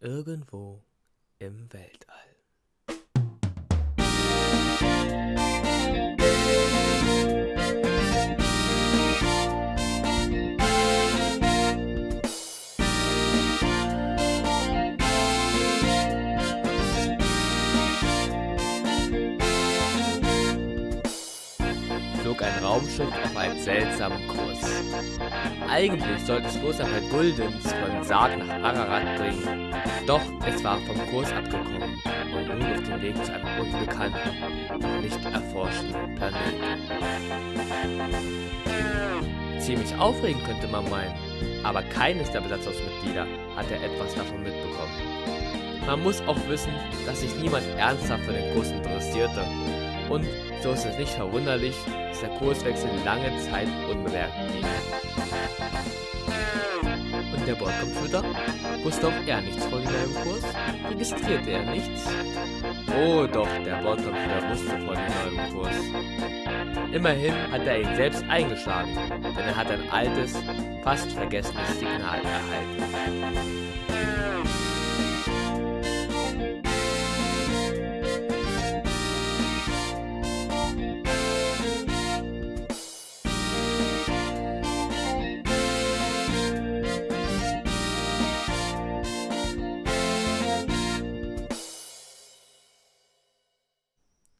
irgendwo im Weltall. Flog ein Raumschiff auf einen seltsamen Kurs. Eigentlich sollte es bloß paar Guldens von Sarg nach Ararat bringen, doch es war vom Kurs abgekommen und nun auf dem Weg zu einem unbekannten, nicht erforschten Planeten. Ziemlich aufregend könnte man meinen, aber keines der Besatzungsmitglieder hatte etwas davon mitbekommen. Man muss auch wissen, dass sich niemand ernsthaft für den Kurs interessierte und so ist es nicht verwunderlich, dass der Kurswechsel lange Zeit unbemerkt blieb. Und der Bordcomputer? Wusste auch er nichts von dem neuen Kurs? Registrierte er nichts? Oh doch, der Bordcomputer wusste von dem neuen Kurs. Immerhin hat er ihn selbst eingeschlagen, denn er hat ein altes, fast vergessenes Signal erhalten.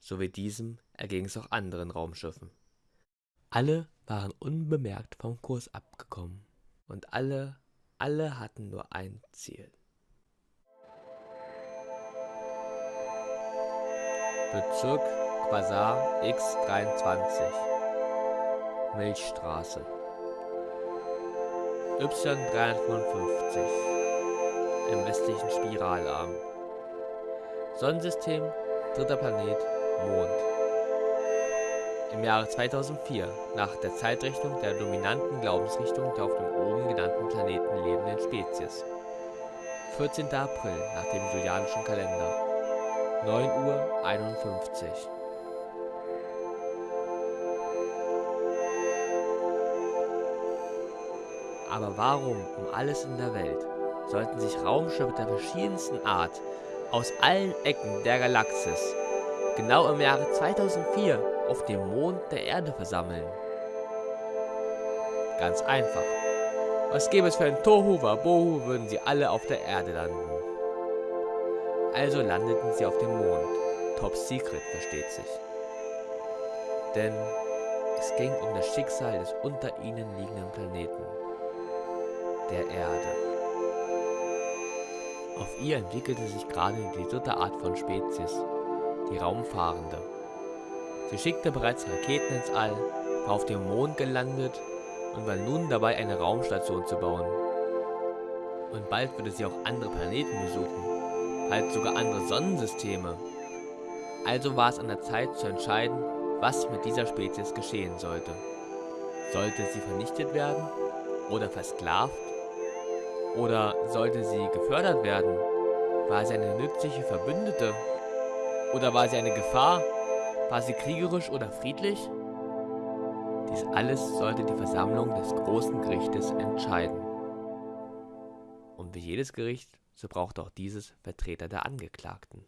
So wie diesem erging es auch anderen Raumschiffen. Alle waren unbemerkt vom Kurs abgekommen und alle, alle hatten nur ein Ziel. Bezirk Quasar X23 Milchstraße Y355 im westlichen Spiralarm Sonnensystem, dritter Planet, Mond. Im Jahre 2004, nach der Zeitrechnung der dominanten Glaubensrichtung der auf dem oben genannten Planeten lebenden Spezies. 14. April nach dem julianischen Kalender. 9 Uhr 51. Aber warum um alles in der Welt sollten sich Raumschiffe der verschiedensten Art aus allen Ecken der Galaxis genau im Jahre 2004 auf dem Mond der Erde versammeln? Ganz einfach. Was gäbe es für ein Tohu Wabohu, würden sie alle auf der Erde landen. Also landeten sie auf dem Mond. Top Secret, versteht sich. Denn es ging um das Schicksal des unter ihnen liegenden Planeten. Der Erde. Auf ihr entwickelte sich gerade die dritte Art von Spezies, die Raumfahrende. Sie schickte bereits Raketen ins All, war auf dem Mond gelandet und war nun dabei, eine Raumstation zu bauen. Und bald würde sie auch andere Planeten besuchen, bald sogar andere Sonnensysteme. Also war es an der Zeit zu entscheiden, was mit dieser Spezies geschehen sollte. Sollte sie vernichtet werden oder versklavt? Oder sollte sie gefördert werden? War sie eine nützliche Verbündete oder war sie eine Gefahr? War sie kriegerisch oder friedlich? Dies alles sollte die Versammlung des großen Gerichtes entscheiden. Und wie jedes Gericht, so braucht auch dieses Vertreter der Angeklagten.